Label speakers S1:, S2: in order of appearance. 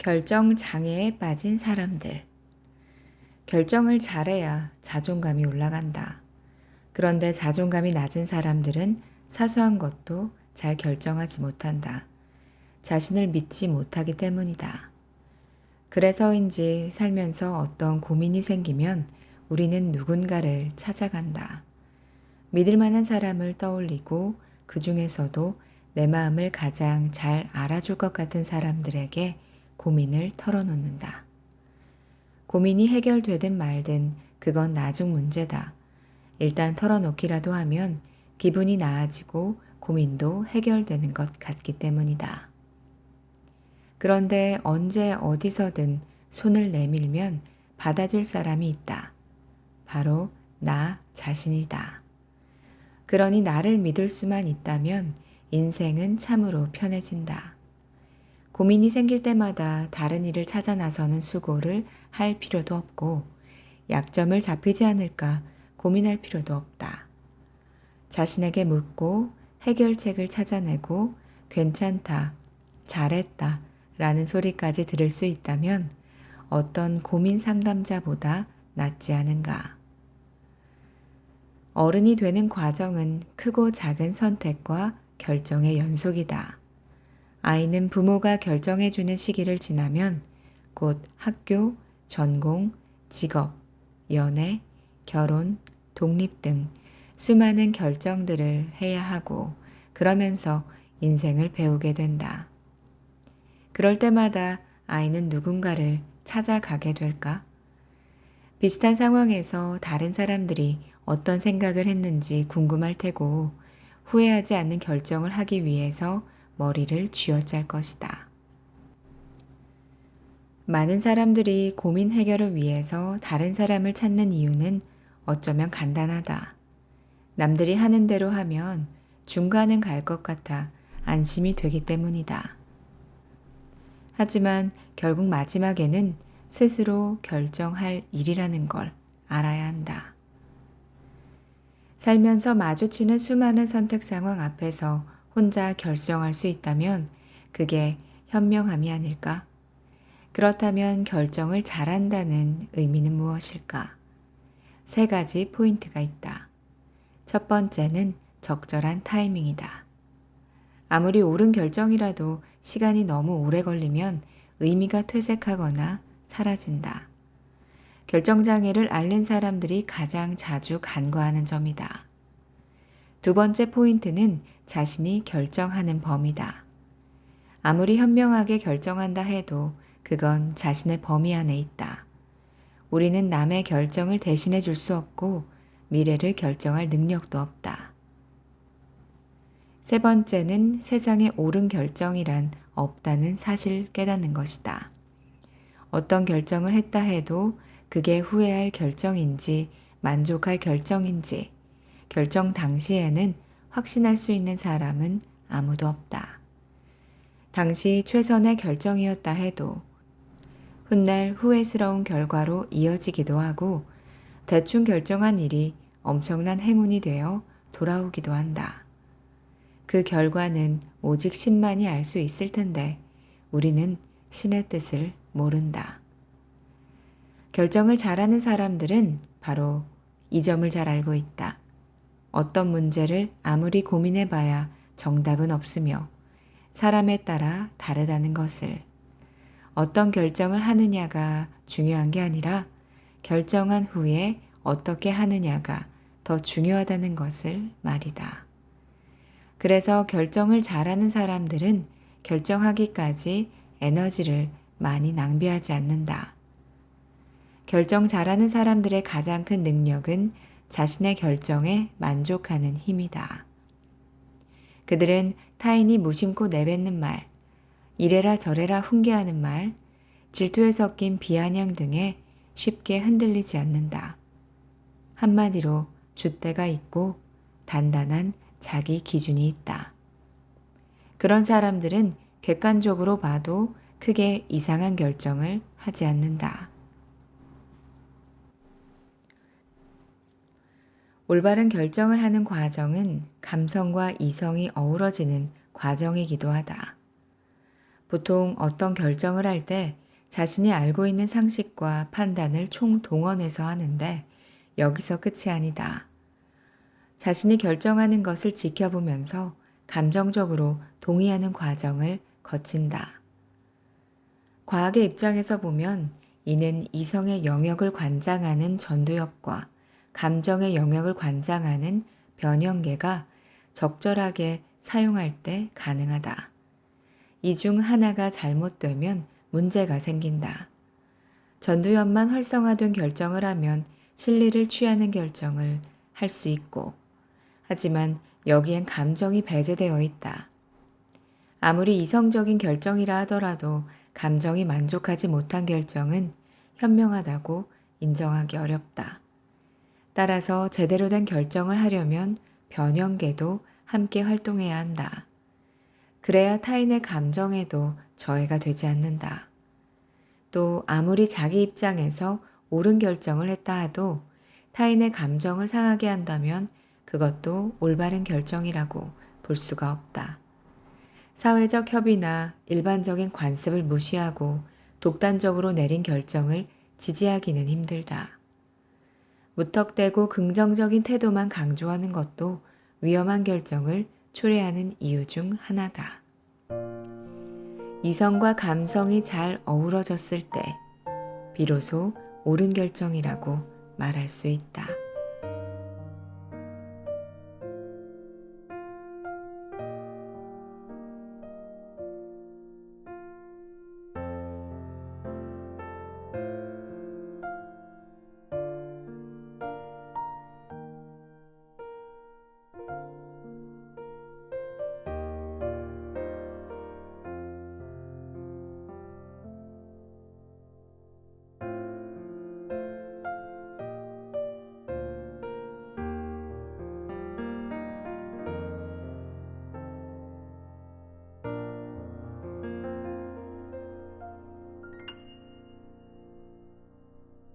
S1: 결정 장애에 빠진 사람들. 결정을 잘해야 자존감이 올라간다. 그런데 자존감이 낮은 사람들은 사소한 것도 잘 결정하지 못한다. 자신을 믿지 못하기 때문이다. 그래서인지 살면서 어떤 고민이 생기면 우리는 누군가를 찾아간다. 믿을 만한 사람을 떠올리고 그 중에서도 내 마음을 가장 잘 알아줄 것 같은 사람들에게 고민을 털어놓는다. 고민이 해결되든 말든 그건 나중 문제다. 일단 털어놓기라도 하면 기분이 나아지고 고민도 해결되는 것 같기 때문이다. 그런데 언제 어디서든 손을 내밀면 받아줄 사람이 있다. 바로 나 자신이다. 그러니 나를 믿을 수만 있다면 인생은 참으로 편해진다. 고민이 생길 때마다 다른 일을 찾아 나서는 수고를 할 필요도 없고 약점을 잡히지 않을까 고민할 필요도 없다. 자신에게 묻고 해결책을 찾아내고 괜찮다, 잘했다 라는 소리까지 들을 수 있다면 어떤 고민 상담자보다 낫지 않은가. 어른이 되는 과정은 크고 작은 선택과 결정의 연속이다. 아이는 부모가 결정해주는 시기를 지나면 곧 학교, 전공, 직업, 연애, 결혼, 독립 등 수많은 결정들을 해야 하고 그러면서 인생을 배우게 된다. 그럴 때마다 아이는 누군가를 찾아가게 될까? 비슷한 상황에서 다른 사람들이 어떤 생각을 했는지 궁금할 테고 후회하지 않는 결정을 하기 위해서 머리를 쥐어짤 것이다. 많은 사람들이 고민 해결을 위해서 다른 사람을 찾는 이유는 어쩌면 간단하다. 남들이 하는 대로 하면 중간은 갈 것 같아 안심이 되기 때문이다. 하지만 결국 마지막에는 스스로 결정할 일이라는 걸 알아야 한다. 살면서 마주치는 수많은 선택 상황 앞에서 혼자 결정할 수 있다면 그게 현명함이 아닐까? 그렇다면 결정을 잘한다는 의미는 무엇일까? 세 가지 포인트가 있다. 첫 번째는 적절한 타이밍이다. 아무리 옳은 결정이라도 시간이 너무 오래 걸리면 의미가 퇴색하거나 사라진다. 결정장애를 앓는 사람들이 가장 자주 간과하는 점이다. 두 번째 포인트는 자신이 결정하는 범위다. 아무리 현명하게 결정한다 해도 그건 자신의 범위 안에 있다. 우리는 남의 결정을 대신해 줄 수 없고 미래를 결정할 능력도 없다. 세 번째는 세상에 옳은 결정이란 없다는 사실 깨닫는 것이다. 어떤 결정을 했다 해도 그게 후회할 결정인지 만족할 결정인지 결정 당시에는 확신할 수 있는 사람은 아무도 없다. 당시 최선의 결정이었다 해도 훗날 후회스러운 결과로 이어지기도 하고 대충 결정한 일이 엄청난 행운이 되어 돌아오기도 한다. 그 결과는 오직 신만이 알 수 있을 텐데 우리는 신의 뜻을 모른다. 결정을 잘하는 사람들은 바로 이 점을 잘 알고 있다. 어떤 문제를 아무리 고민해 봐야 정답은 없으며 사람에 따라 다르다는 것을 어떤 결정을 하느냐가 중요한 게 아니라 결정한 후에 어떻게 하느냐가 더 중요하다는 것을 말이다. 그래서 결정을 잘하는 사람들은 결정하기까지 에너지를 많이 낭비하지 않는다. 결정 잘하는 사람들의 가장 큰 능력은 자신의 결정에 만족하는 힘이다. 그들은 타인이 무심코 내뱉는 말, 이래라 저래라 훈계하는 말, 질투에 섞인 비아냥 등에 쉽게 흔들리지 않는다. 한마디로 줏대가 있고 단단한 자기 기준이 있다. 그런 사람들은 객관적으로 봐도 크게 이상한 결정을 하지 않는다. 올바른 결정을 하는 과정은 감성과 이성이 어우러지는 과정이기도 하다. 보통 어떤 결정을 할 때 자신이 알고 있는 상식과 판단을 총동원해서 하는데 여기서 끝이 아니다. 자신이 결정하는 것을 지켜보면서 감정적으로 동의하는 과정을 거친다. 과학의 입장에서 보면 이는 이성의 영역을 관장하는 전두엽과 감정의 영역을 관장하는 변형계가 적절하게 사용할 때 가능하다. 이 중 하나가 잘못되면 문제가 생긴다. 전두엽만 활성화된 결정을 하면 실리를 취하는 결정을 할 수 있고, 하지만 여기엔 감정이 배제되어 있다. 아무리 이성적인 결정이라 하더라도 감정이 만족하지 못한 결정은 현명하다고 인정하기 어렵다. 따라서 제대로 된 결정을 하려면 변형계도 함께 활동해야 한다. 그래야 타인의 감정에도 저해가 되지 않는다. 또 아무리 자기 입장에서 옳은 결정을 했다 하도 타인의 감정을 상하게 한다면 그것도 올바른 결정이라고 볼 수가 없다. 사회적 협의나 일반적인 관습을 무시하고 독단적으로 내린 결정을 지지하기는 힘들다. 무턱대고 긍정적인 태도만 강조하는 것도 위험한 결정을 초래하는 이유 중 하나다. 이성과 감성이 잘 어우러졌을 때 비로소 옳은 결정이라고 말할 수 있다.